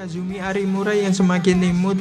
Kazumi Arimura yang semakin imut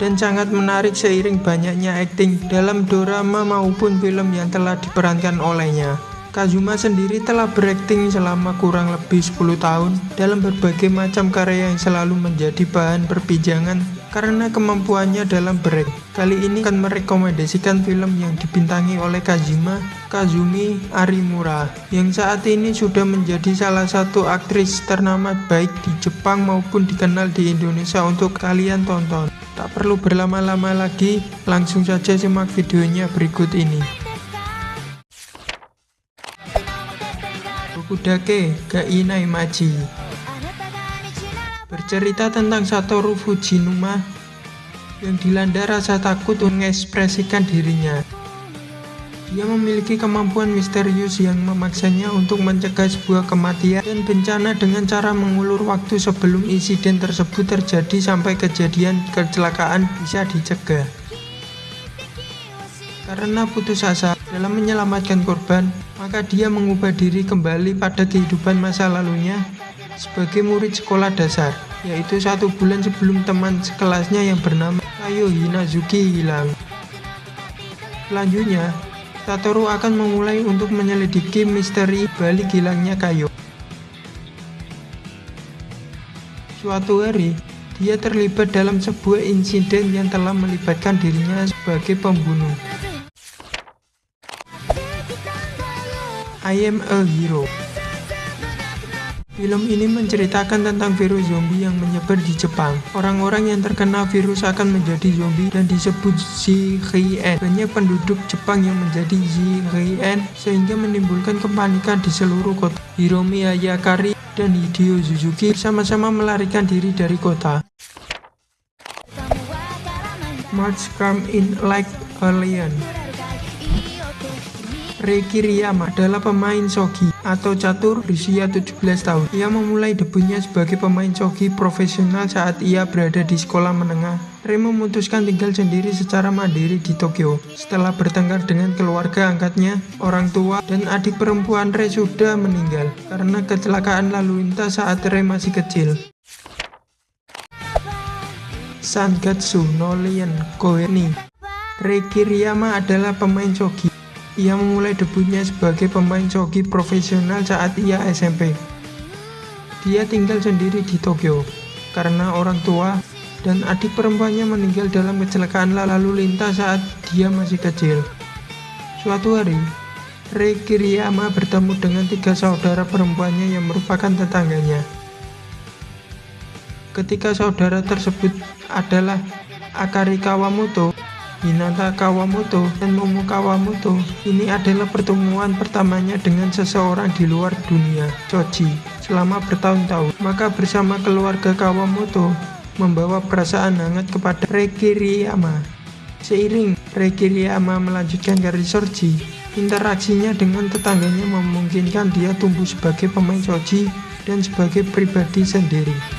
dan sangat menarik seiring banyaknya akting dalam drama maupun film yang telah diperankan olehnya. Kazuma sendiri telah berakting selama kurang lebih 10 tahun dalam berbagai macam karya yang selalu menjadi bahan perbincangan karena kemampuannya dalam berak. Kali ini akan merekomendasikan film yang dibintangi oleh Kazuma Kazumi Arimura yang saat ini sudah menjadi salah satu aktris ternama baik di Jepang maupun dikenal di Indonesia untuk kalian tonton. Tak perlu berlama-lama lagi, langsung saja simak videonya berikut ini. Fukudake Gainai Maji Bercerita tentang Satoru Fujinuma yang dilanda rasa takut mengekspresikan dirinya. Dia memiliki kemampuan misterius yang memaksanya untuk mencegah sebuah kematian dan bencana dengan cara mengulur waktu sebelum insiden tersebut terjadi sampai kejadian kecelakaan bisa dicegah. Karena putus asa dalam menyelamatkan korban, maka dia mengubah diri kembali pada kehidupan masa lalunya sebagai murid sekolah dasar, yaitu satu bulan sebelum teman sekelasnya yang bernama Kayo Hinazuki hilang. Selanjutnya, Satoru akan memulai untuk menyelidiki misteri balik hilangnya Kayo. Suatu hari, dia terlibat dalam sebuah insiden yang telah melibatkan dirinya sebagai pembunuh. I am a hero. Film ini menceritakan tentang virus zombie yang menyebar di Jepang. Orang-orang yang terkena virus akan menjadi zombie dan disebut Zhien. Banyak penduduk Jepang yang menjadi Zhien sehingga menimbulkan kepanikan di seluruh kota. Hiromi Hayakari dan Hideo Suzuki sama-sama melarikan diri dari kota. March come in like a. Reiki Riyama adalah pemain shogi atau catur berusia 17 tahun. Ia memulai debutnya sebagai pemain shogi profesional saat ia berada di sekolah menengah. Rei memutuskan tinggal sendiri secara mandiri di Tokyo. Setelah bertengkar dengan keluarga angkatnya, orang tua dan adik perempuan Rei sudah meninggal karena kecelakaan lalu lintas saat Rei masih kecil. Sangatsu no Lian Koeni Reiki Riyama adalah pemain shogi ia memulai debutnya sebagai pemain shogi profesional saat ia SMP. Dia tinggal sendiri di Tokyo karena orang tua dan adik perempuannya meninggal dalam kecelakaan lalu lintas saat dia masih kecil. Suatu hari, Rei Kiriyama bertemu dengan tiga saudara perempuannya yang merupakan tetangganya. Ketika saudara tersebut adalah Akari Kawamoto, Hinata Kawamoto dan Momo Kawamoto ini adalah pertemuan pertamanya dengan seseorang di luar dunia, Choji, selama bertahun-tahun. Maka bersama keluarga Kawamoto membawa perasaan hangat kepada Rekiriyama. Seiring Rekiriyama melanjutkan karir Choji, interaksinya dengan tetangganya memungkinkan dia tumbuh sebagai pemain Choji dan sebagai pribadi sendiri.